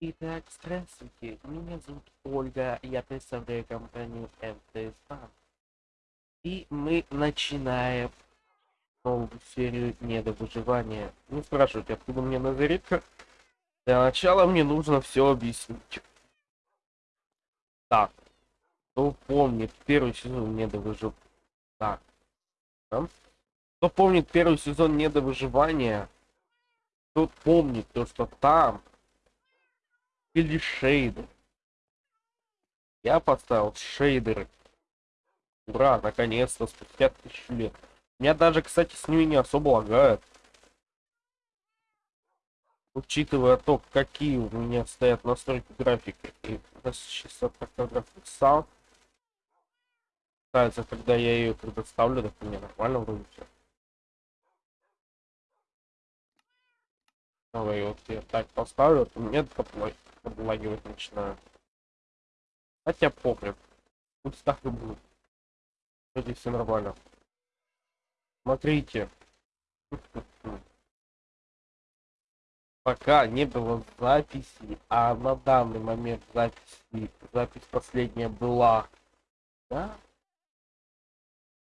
Итак, здравствуйте, меня зовут Ольга, я представляю компанию МТС Банк. И мы начинаем новую серию недовыживания. Не спрашивайте, откуда мне назаритка. Для начала мне нужно все объяснить. Так, кто помнит первый сезон недовыживания? Так, да? кто помнит первый сезон недовыживания, тот помнит то, что там или шейдер. Я поставил шейдеры. Ура, наконец-то, спустя тысячу лет. Меня даже, кстати, с ними не особо лагает. Учитывая то, какие у меня стоят настройки графики. И чисто фотографик сам. Кажется, когда я ее предоставлю, так у меня нормально вроде все. Давай вот я так поставлю, то мне поплой облагивать начинаю. Хотя пофиг. Пусть так и будет. Вроде все нормально. Смотрите. Пока не было записи, а на данный момент записи, запись последняя была, да?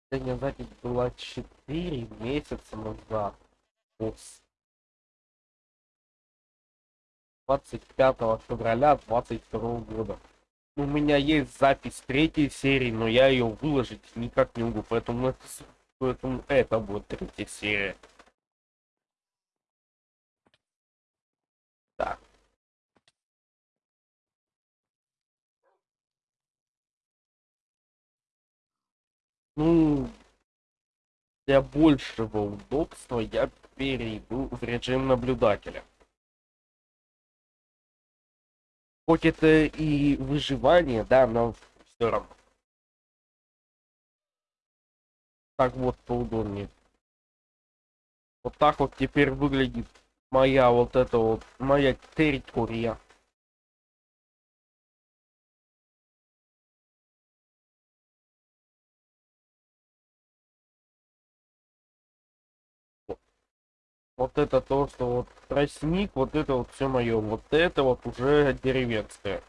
Последняя запись была 4 месяца назад. 25 февраля 22 года. У меня есть запись третьей серии, но я ее выложить никак не могу, поэтому это, поэтому это будет третья серия. Так. Ну, для большего удобства я перейду в режим наблюдателя. Хоть это и выживание, да, но все равно. Так вот поудобнее. Вот так вот теперь выглядит моя вот эта вот, моя территория. Вот это то, что вот тростник, вот это вот все мое. Вот это вот уже деревенское.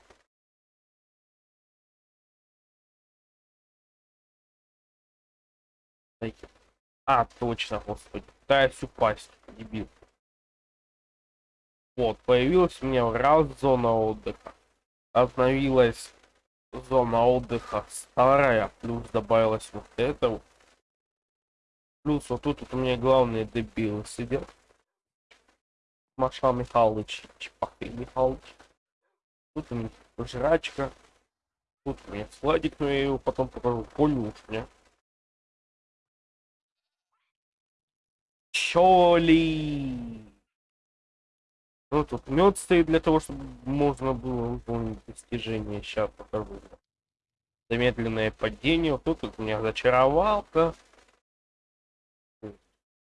А, точно, господи. Пытаюсь упасть, дебил. Вот, появилась у меня раз зона отдыха. Обновилась зона отдыха старая, плюс добавилась вот это. Плюс вот тут вот у меня главные дебилы сидят. Маша Михайлович, Чепахин Михайлович. Тут у меня жрачка. Тут у меня складик, но я его потом покажу. Полюшня. Чоли. Ну, тут мед стоит для того, чтобы можно было выполнить достижение. Сейчас покажу. Замедленное падение. Вот тут вот у меня зачаровалка.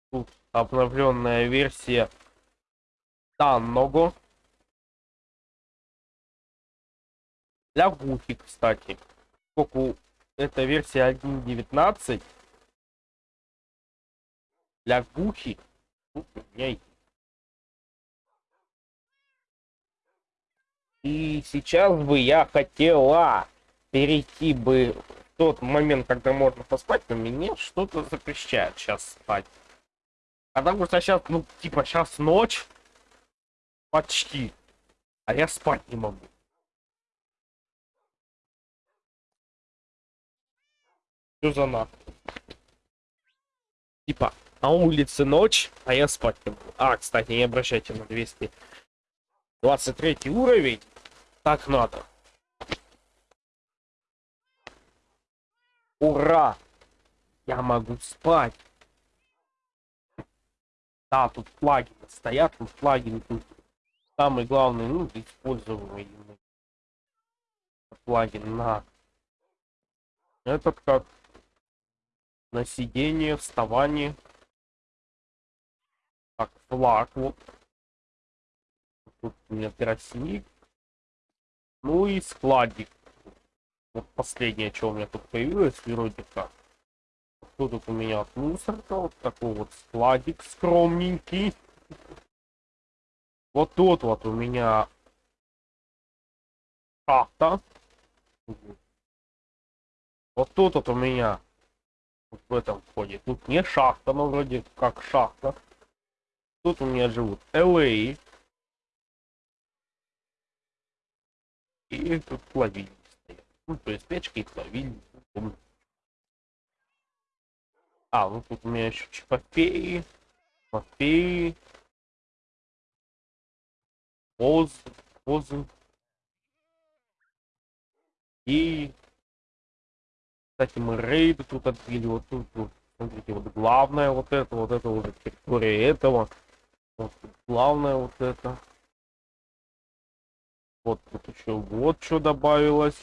Тут обновленная версия данного. Для гуфи, кстати. Поскольку это версия 1.19. Для гухи. И сейчас бы я хотела перейти бы в тот момент, когда можно поспать, но мне что-то запрещает сейчас спать. Потому что сейчас, ну, типа, сейчас ночь. Почти. А я спать не могу. Что за нахуй? Типа, на улице ночь, а я спать не могу. А, кстати, не обращайте на 223 уровень. Так надо. Ура! Я могу спать. Да, тут флаги стоят, тут флаги тут самый главный, ну, используемый плагин на этот как на сиденье, вставание. Так, флаг вот. Тут у меня тростник. Ну и складик. Вот последнее, что у меня тут появилось, вроде как. Что тут у меня от мусорка? Вот такой вот складик скромненький. Вот тут вот у меня шахта. Вот тут вот у меня вот в этом входе. Тут не шахта, но вроде как шахта. Тут у меня живут LA. И тут плавильни стоят. Ну, то есть печка и плавильни. А, ну тут у меня еще чипопеи, мопеи, поз, позы. И, кстати, мы рейды тут открыли, вот тут, вот, смотрите, вот главное вот это, вот это уже территория этого. Вот главное вот это. Вот тут еще вот что добавилось.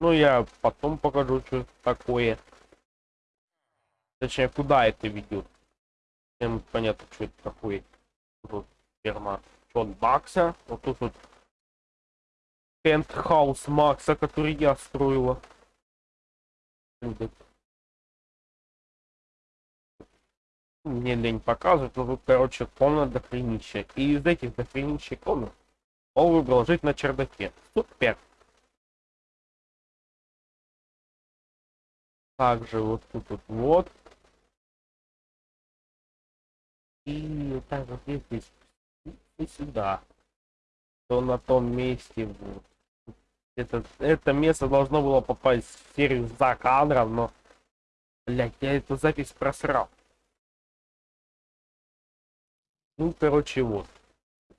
Ну, я потом покажу, что такое. Точнее, куда это ведет. Всем понятно, что это такое. Тут ферма Джон Бакса. Вот тут вот пентхаус Макса, который я строила. Мне лень показывать, но тут, короче, комната дохренища. И из этих дохренища комнат он выбрал жить на чердаке. Супер. Также вот тут вот, вот и вот так вот если и сюда, то на том месте вот. Это, это место должно было попасть в серию за кадром, но, блядь, я эту запись просрал. Ну, короче, вот.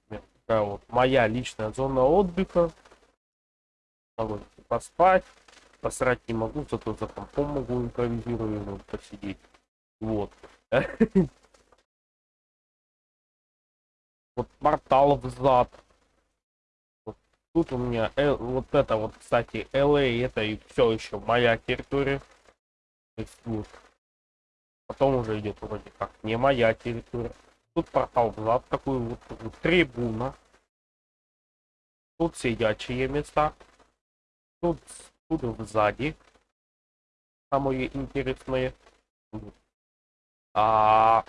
Такая вот моя личная зона отдыха. Могу поспать. Посрать не могу, зато за компом могу импровизировать, посидеть. Вот. вот портал взад. Вот тут у меня э, вот это вот, кстати, LA, это и все еще моя территория. То есть вот. Потом уже идет вроде как не моя территория. Тут портал взад, такой вот, вот трибуна. Тут сидячие места. Тут, тут сзади. Самое интересное. А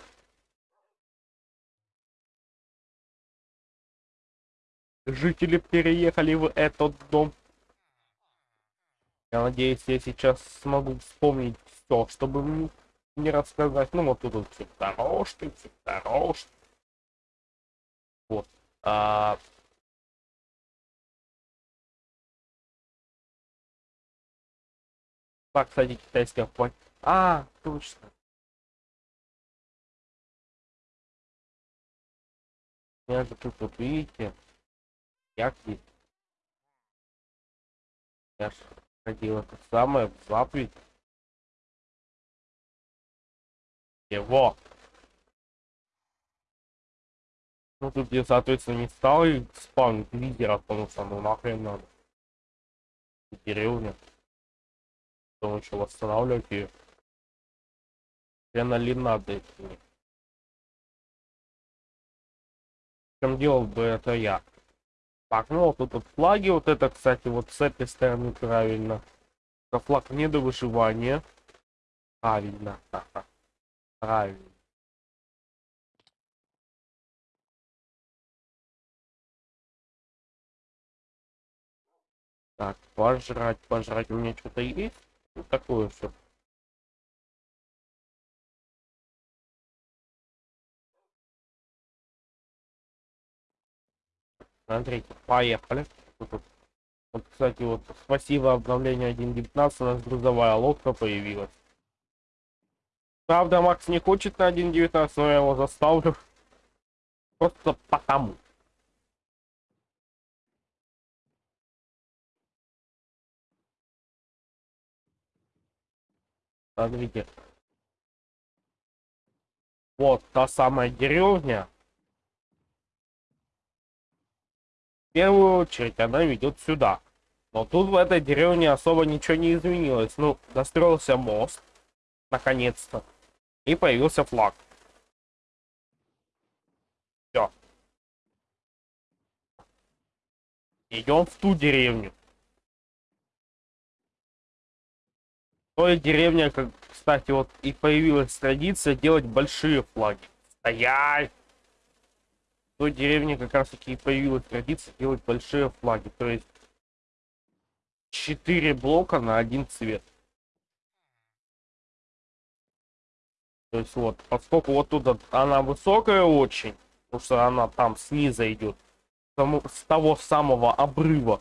жители переехали в этот дом. Я надеюсь, я сейчас смогу вспомнить все, чтобы не рассказать. Ну вот тут вот все дорожки, все дорожки. Вот. А... Так, кстати, китайская платье. А, точно. Я же тут вот видите, як есть. Я ж ходил это самое в заповедь. Его. Ну тут я, соответственно, не стал и спавнить лидера, потому что ну нахрен надо. Деревня. Потом еще восстанавливать ее. Хрена ли надо мне? Чем делал бы это я? Так, ну вот тут вот флаги, вот это, кстати, вот с этой стороны правильно. Это флаг не до выживания. Правильно. Правильно. Так, пожрать, пожрать. У меня что-то есть? Вот такое все. Смотрите, поехали. Вот, кстати, вот спасибо обновлению 1.19 у нас грузовая лодка появилась. Правда, Макс не хочет на 1.19, но я его заставлю. Просто потому. Смотрите. Вот та самая деревня, первую очередь она ведет сюда. Но тут в этой деревне особо ничего не изменилось. Ну, достроился мост. Наконец-то. И появился флаг. Все. Идем в ту деревню. Той деревне, как, кстати, вот и появилась традиция делать большие флаги. Стоять! Той деревне как раз таки и появилась традиция делать большие флаги. То есть 4 блока на один цвет. То есть вот, поскольку вот тут она высокая очень, потому что она там снизу идет, с того самого обрыва.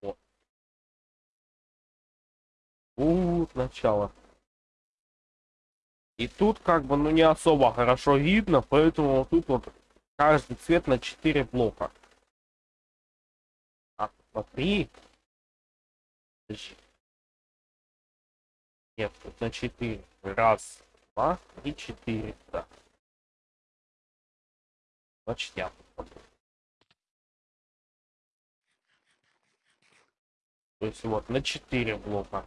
Вот. Вот начало. И тут как бы, ну не особо хорошо видно, поэтому тут вот каждый цвет на 4 блока. А, смотри. Нет, тут на 4. Раз, два, три, четыре. Да. Значит, я То есть вот на 4 блока.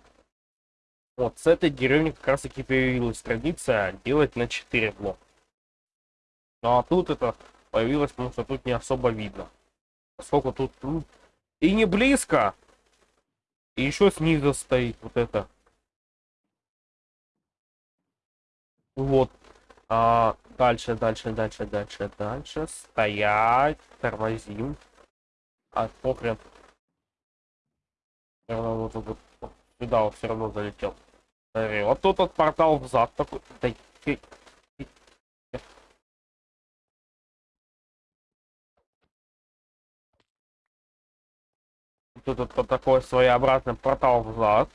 Вот с этой деревни как раз таки появилась традиция делать на 4 блока. Ну а тут это появилось, потому что тут не особо видно. Поскольку тут, тут и не близко. И еще снизу стоит вот это. Вот. А, дальше, дальше, дальше, дальше, дальше. Стоять. Тормозим. А, похрен. Вот, вот, вот, сюда он все равно залетел. Смотри, вот тут вот портал взад такой. Да, Тут вот такой своеобразный портал взад.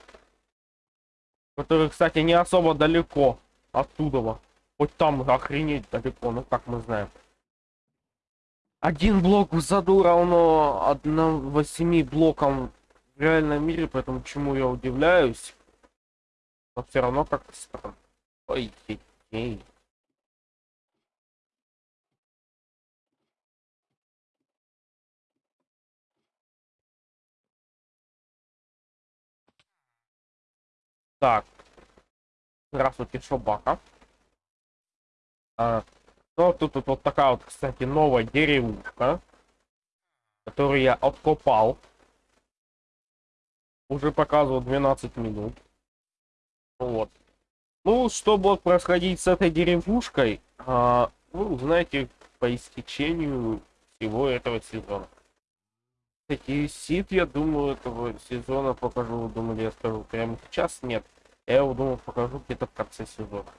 Который, кстати, не особо далеко оттуда. Хоть там охренеть далеко, ну как мы знаем. Один блок в заду равно 1 8 блокам в реальном мире, поэтому чему я удивляюсь. Но все равно как-то странно. Ой, ей. Так. Здравствуйте, собака. А, ну, тут, тут вот такая вот, кстати, новая деревушка, которую я откопал. Уже показывал 12 минут. Вот. Ну, что будет происходить с этой деревушкой, а, вы узнаете по истечению всего этого сезона. Кстати, сид, я думаю, этого сезона покажу, думаю, я скажу прямо сейчас, нет. Я его, думаю, покажу где-то в конце сезона.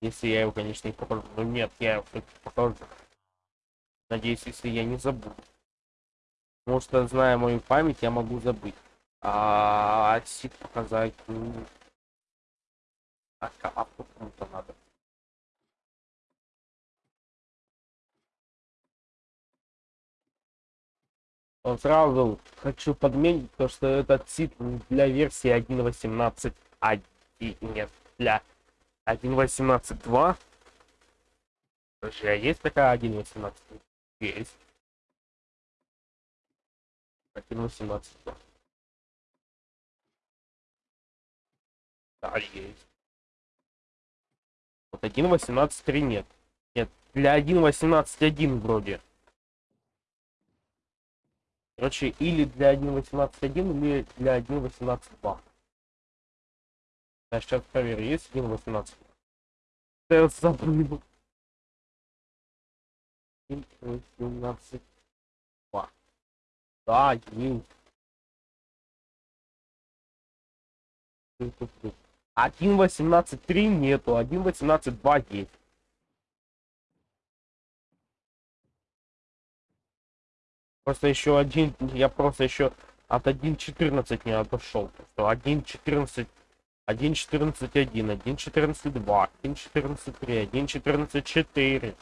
Если я его, конечно, не покажу. Но нет, я его покажу. Надеюсь, если я не забуду. Потому что, зная мою память, я могу забыть. А сид показать, ну... А капу кому-то надо. Он сразу хочу подметить, то, что этот сит для версии 1.18.1. Нет, для 1.18.2. Подожди, а есть такая 1.18? Есть. 1.18.2. Да, есть. Вот 1.18.3 нет. Нет, для 1.18.1 вроде. Короче, или для 1.18.1, или для 1.18.2. Я сейчас проверю, есть 1.18. Я забыл. 1.18. Да, есть. 1.18.3 нету, 1.18.2 есть. Просто еще один, я просто еще от 1.14 не отошел. 1.14 1.14.1, 1.14.2, 1.14.3, 1.14.4.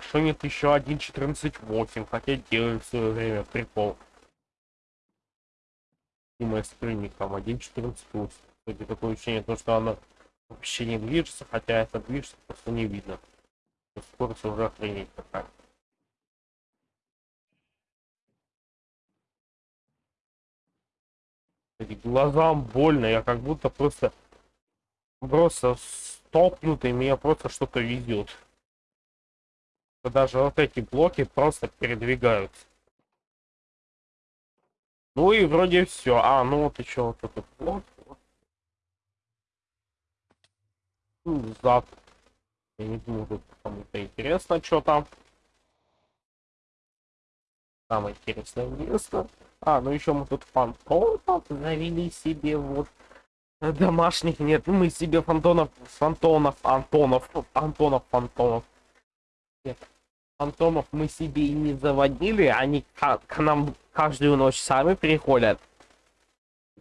Что нет еще 1.14.8, хотя делали в свое время прикол. И мы с прыником 1.14.8. Кстати, такое ощущение, то, что оно вообще не движется, хотя это движется, просто не видно. Скорость уже охренеть какая. глазам больно, я как будто просто просто столкнутый, меня просто что-то везет. Даже вот эти блоки просто передвигаются. Ну и вроде все. А, ну вот еще вот этот блок. Ну, зад. Я не думаю, тут кому-то интересно, что там. Самое интересное место. А, ну еще мы тут фантомов завели себе вот домашних нет. Ну, мы себе фантонов, фантонов, антонов, антонов, фантомов. Нет, фантомов мы себе и не заводили, они к, к нам каждую ночь сами приходят.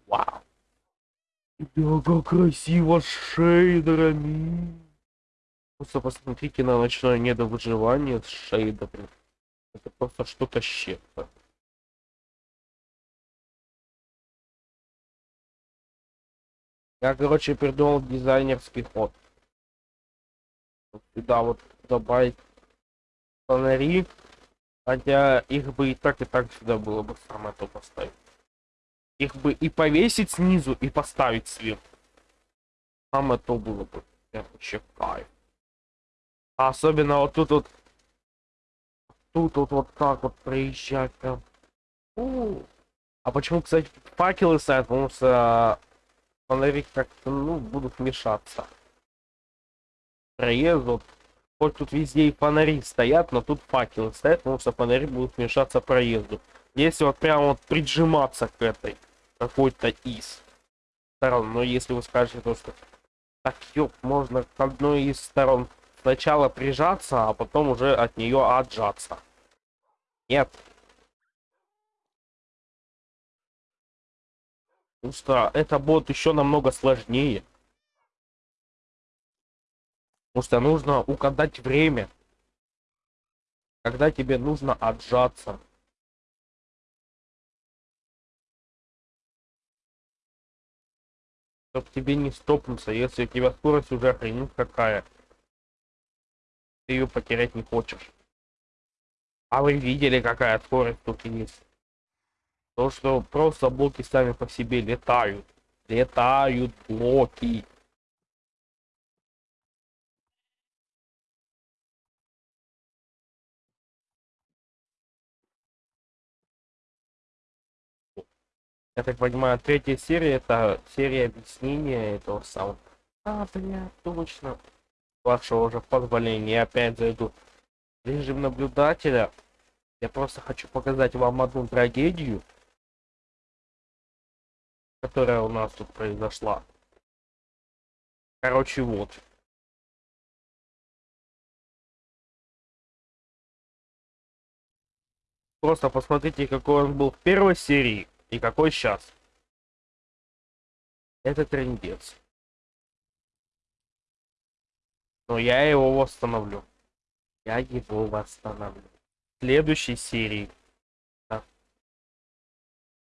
Вау. Да, как красиво шейдерами. Просто посмотрите на ночное недовыживание с шейдерами. Это просто что-то щепто. Я, короче, придумал дизайнерский ход. Вот сюда вот добавить фонари. Хотя их бы и так, и так сюда было бы самое то поставить. Их бы и повесить снизу, и поставить сверху. Самое то было бы. Вообще кайф. А особенно вот тут вот. Тут вот, вот так вот проезжать прям. У. А почему, кстати, факелы ставят? Потому что фонари как-то, ну, будут мешаться. Проезд, вот, хоть тут везде и фонари стоят, но тут факелы стоят, потому что фонари будут мешаться проезду. Если вот прямо вот приджиматься к этой какой-то из сторон, но если вы скажете то, что так, ёп, можно к одной из сторон сначала прижаться, а потом уже от нее отжаться. Нет, Потому что это будет еще намного сложнее. Потому что нужно угадать время. Когда тебе нужно отжаться. Чтоб тебе не стопнуться, если у тебя скорость уже хренит какая. Ты ее потерять не хочешь. А вы видели, какая скорость тут есть? То, что просто блоки сами по себе летают. Летают блоки. Я так понимаю, третья серия это серия объяснения этого самого. А, бля, точно. Вашего уже позволения. Я опять зайду режим наблюдателя. Я просто хочу показать вам одну трагедию которая у нас тут произошла. Короче, вот. Просто посмотрите, какой он был в первой серии и какой сейчас. Это трендец. Но я его восстановлю. Я его восстановлю. В следующей серии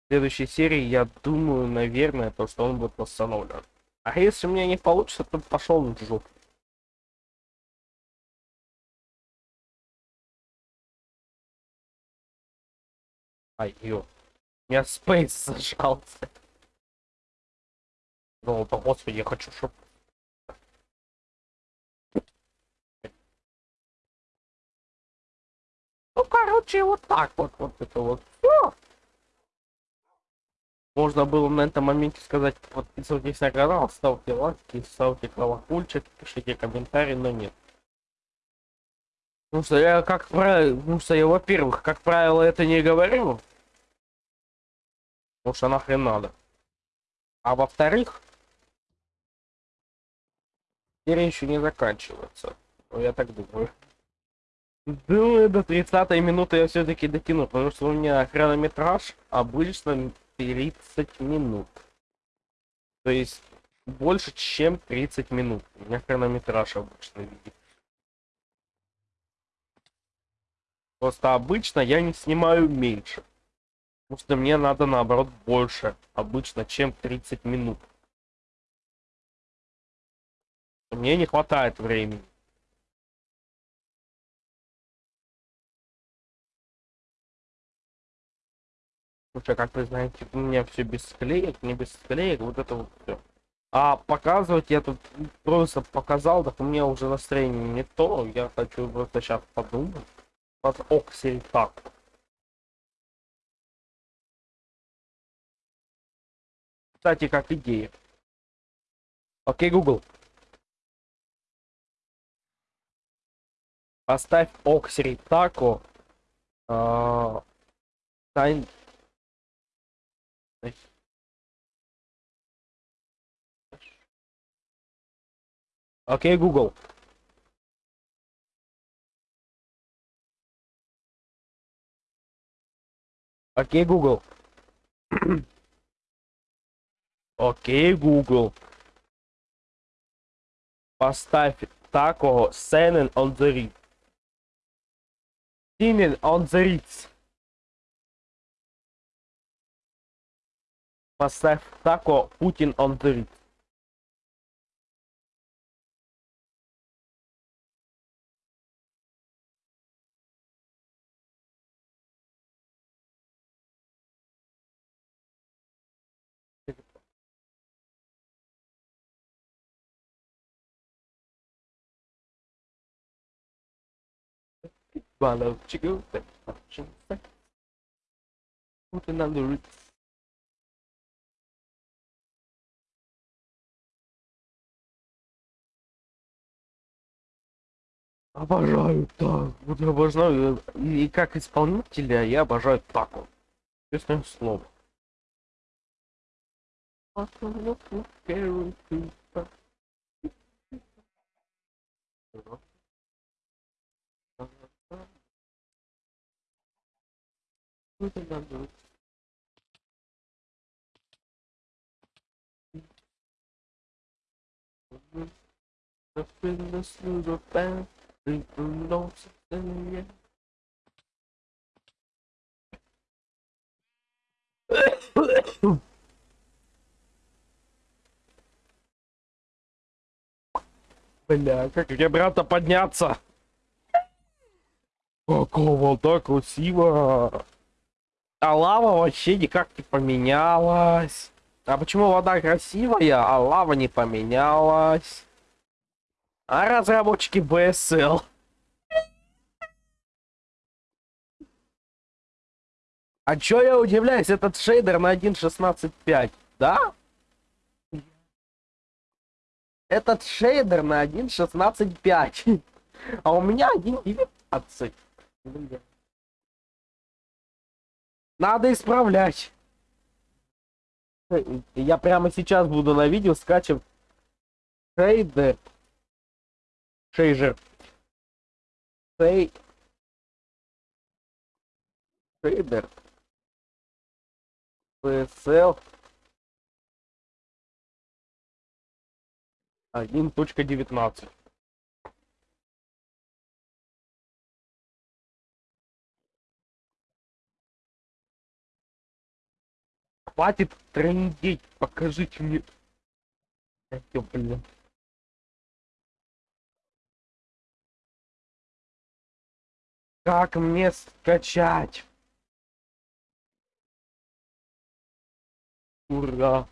в следующей серии, я думаю, наверное, то, что он будет восстановлен. А если у меня не получится, то пошел в жопу. Ай, ё. У меня спейс зажался. Ну, по господи, я хочу, чтобы... Ну, короче, вот так вот, вот это вот. Все. Можно было на этом моменте сказать, подписывайтесь на канал, ставьте лайки, ставьте колокольчик, пишите комментарии, но нет. Потому что я, как правило, потому что я, во-первых, как правило, это не говорю. Потому что нахрен надо. А во-вторых, серия еще не заканчивается. Ну, я так думаю. Думаю, до 30 минуты я все-таки дотяну, потому что у меня хронометраж обычно 30 минут. То есть больше, чем 30 минут. У меня хронометраж обычно видит. Просто обычно я не снимаю меньше. Потому что мне надо наоборот больше обычно, чем 30 минут. Мне не хватает времени. Слушай, как вы знаете, у меня все без склеек, не без склеек, вот это вот все. А показывать я тут просто показал, так у меня уже настроение не то. Я хочу просто сейчас подумать. Под оксель так. Кстати, как идея. Окей, Google. Поставь Оксери Тако. Тайн... Окей, Google. Окей, Google. Окей, Google. Поставь тако Сенен on the. Синен on the. Поставь тако Путин on the. Follow chicken function Putting on the Ritz. Обожаю так. Вот я обожаю. И как исполнителя я обожаю тако. Честное слово. Putting the Ritz. The fitness through the band, people know something, yeah. Бля, как мне брата подняться? Какого так красиво. А лава вообще никак не поменялась. А почему вода красивая, а лава не поменялась? А разработчики BSL. А чё я удивляюсь, этот шейдер на 1.16.5, да? Этот шейдер на 1.16.5. А у меня 1.19. Надо исправлять. Я прямо сейчас буду на видео скачивать шейдер. Шейжер. Шей... Шейдер. PSL 1.19. Хватит трындеть, покажите мне. Ё, блин. Как мне скачать? Ура!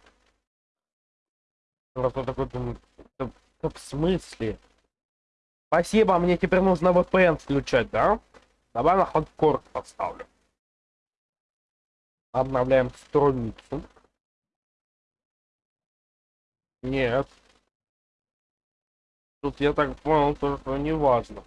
Просто такой думаю, да, да в смысле? Спасибо, мне теперь нужно VPN включать, да? Давай на хардкор поставлю. Обновляем страницу. Нет. Тут я так понял, то, что не важно.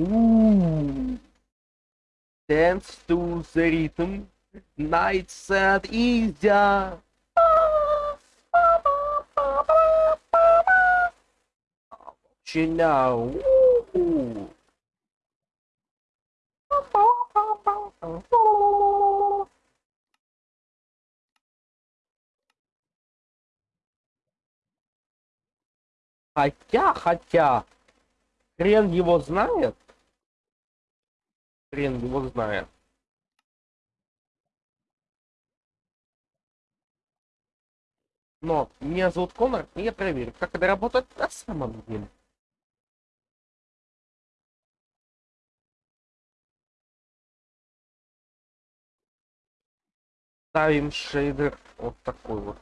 Ooh. Dance to the rhythm. Nights at easier. Чиня. Ooh. Хотя, хотя, хрен его знает. Хрен его знает. Но меня зовут Конор, и я проверю, как это работает на самом деле. Ставим шейдер вот такой вот.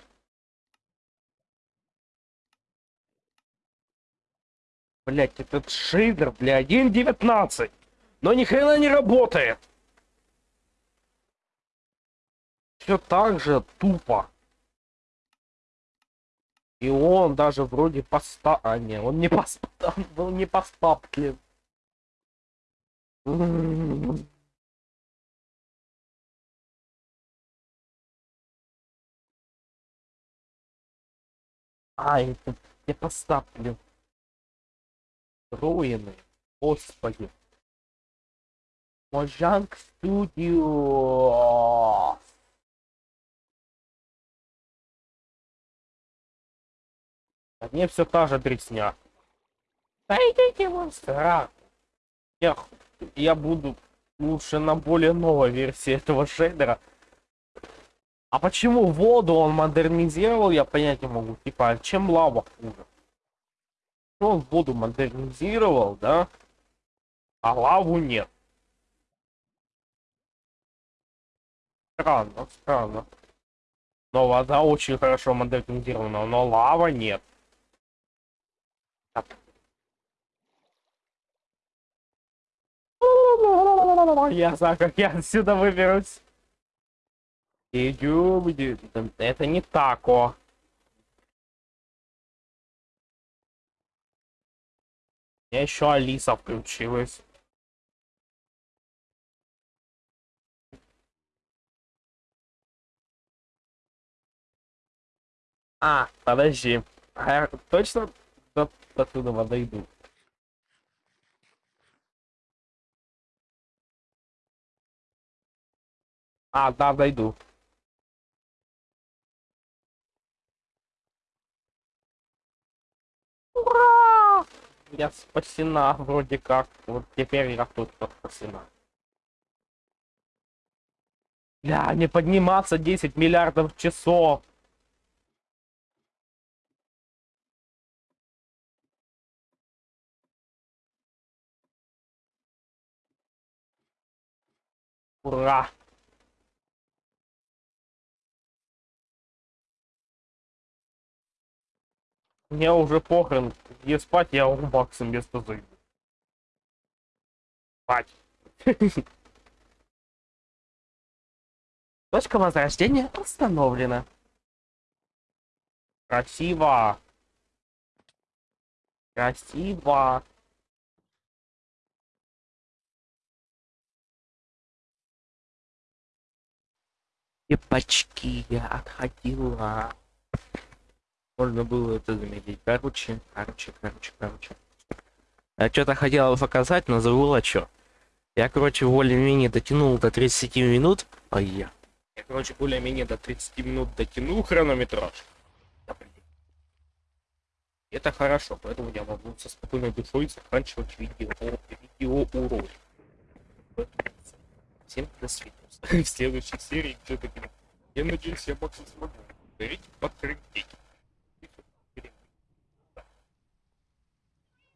Блять, этот шейдер, бля, 1.19. Но ни хрена не работает. Все так же тупо. И он даже вроде поста... А, не, он не пост... он был не постаплен. А, это я поставлю. Руины. Господи. Можанг Студио. А мне все та же дресня. Вон сраку. Я, я буду лучше на более новой версии этого шейдера. А почему воду он модернизировал, я понять не могу. Типа, а чем лава хуже? Ну, он воду модернизировал, да? А лаву нет. Странно, странно. Но вода очень хорошо модернизирована, но лава нет. Я знаю, как я отсюда выберусь. Идем, это не тако. У меня еще Алиса включилась. А, подожди. А я точно до, до туда дойду? А, да, дойду. Ура! Я спасена вроде как. Вот теперь я тут спасена. Бля, не подниматься 10 миллиардов часов. Ура! Мне уже похрен, где спать, я у Макса место зайду. Спать. Точка возрождения установлена. Красиво. Красиво. Епачки, я отходила. Можно было это заметить. Короче, короче, короче, короче. Я что-то хотел показать, но забыла что. Я, короче, более-менее дотянул до 30 минут. Ой, я. Я, короче, более-менее до 30 минут дотянул хронометраж. Это хорошо, поэтому я могу со спокойной душой заканчивать видео, видео урок. Всем до свидания. В следующей серии, где-то, я надеюсь, я максимум смогу. Берите подкрепить.